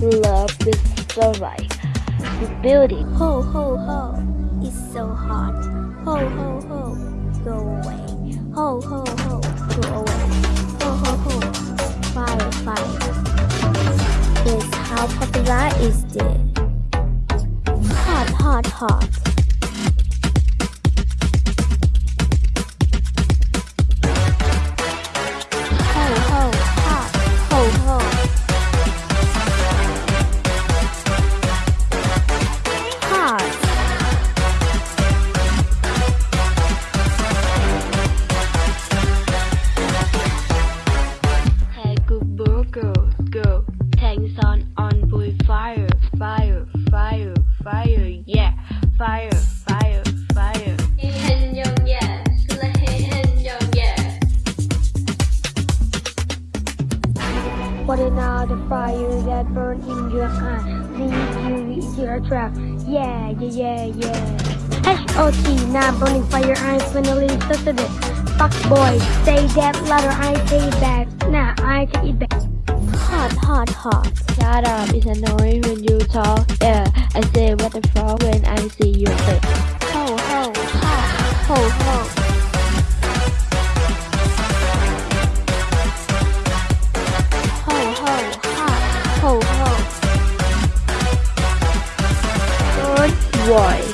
with sunlight. The building. Ho ho ho, it's so hot. Ho ho ho, go away. Ho ho ho, go away. Ho ho ho, fire fire. Is how popular is this? Hot hot hot. Fire, fire, fire. Hình dòng dạ, là hình dòng dạ. What another fire that burn in your eye leave you with your trap. Yeah, yeah, yeah, yeah. H.O.T. Now burning fire, I finally started it. Fuck boy, say that louder, I say back. Nah, I take it back. Hot, hot, hot. Shut up, it's annoying when you talk. Yeah, I say what the fuck when Roy.